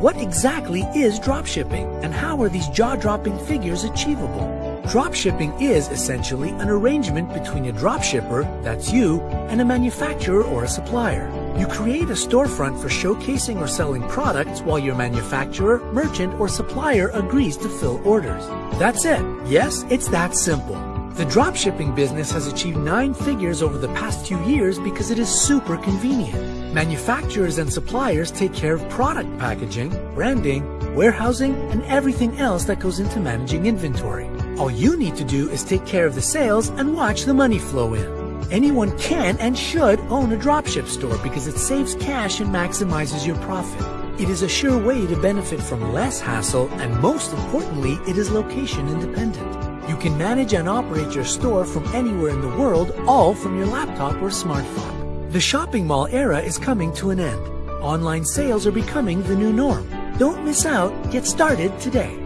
What exactly is dropshipping and how are these jaw-dropping figures achievable? Dropshipping is essentially an arrangement between a dropshipper, that's you, and a manufacturer or a supplier. You create a storefront for showcasing or selling products while your manufacturer, merchant, or supplier agrees to fill orders. That's it. Yes, it's that simple. The dropshipping business has achieved nine figures over the past few years because it is super convenient. Manufacturers and suppliers take care of product packaging, branding, warehousing, and everything else that goes into managing inventory. All you need to do is take care of the sales and watch the money flow in. Anyone can and should own a dropship store because it saves cash and maximizes your profit. It is a sure way to benefit from less hassle and most importantly, it is location independent. You can manage and operate your store from anywhere in the world, all from your laptop or smartphone. The shopping mall era is coming to an end. Online sales are becoming the new norm. Don't miss out. Get started today.